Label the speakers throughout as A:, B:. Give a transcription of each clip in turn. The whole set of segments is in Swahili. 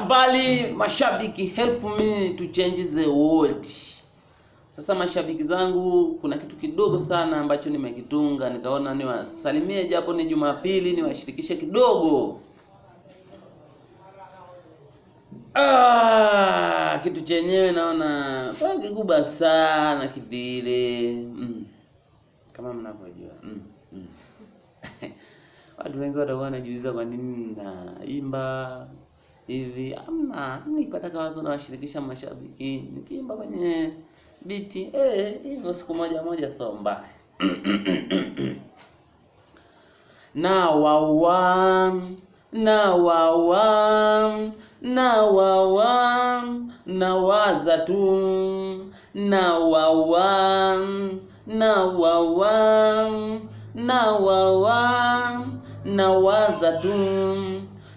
A: Habari mashabiki, help me to change the world. Sasa mashabiki zangu, kuna kitu kidogo sana ambacho nimekitunga, nikaona niwasalimie japo ni Jumapili, niwashirikishe kidogo. Ah, kitu chenyewe naona kikubwa sana kivile, mm. kama mnavyojua mm. mm. Watu wengi watakuwa wanajiuliza kwa nini naimba hivi. Amna, nipata kawazo nawashirikisha mashabiki nikiimba kwenye biti eh, hivyo siku moja moja sio mbaya. na wawa na wawa na wawa na waza tu na wawa na wawa na wawa na waza tu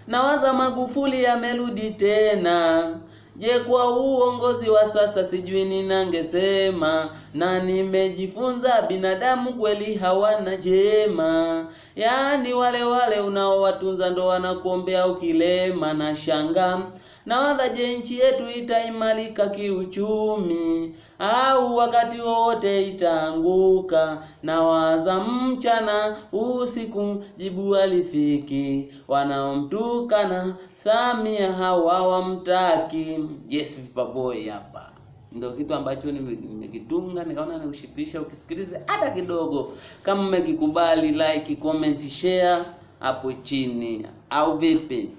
A: nawaza Magufuli amerudi tena. Je, kwa uongozi wa sasa sijui ninangesema, na nimejifunza binadamu kweli hawana jema, yaani wale wale unaowatunza ndo wanakuombea ukilema. Na shanga na je, nchi yetu itaimarika kiuchumi au wakati wowote itaanguka? Nawaza mchana usiku, jibu alifiki, wanaomtukana Samia hawa wamtaki. Yes, Vipaboy hapa ndio kitu ambacho nimekitunga, nikaona niushipisha ukisikilize hata kidogo. Kama mmekikubali, like, comment, share hapo chini, au vipi?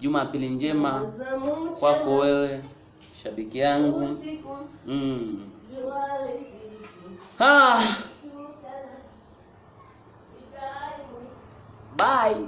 A: Jumapili njema kwako wewe shabiki yangu. Mm. ha. Bye.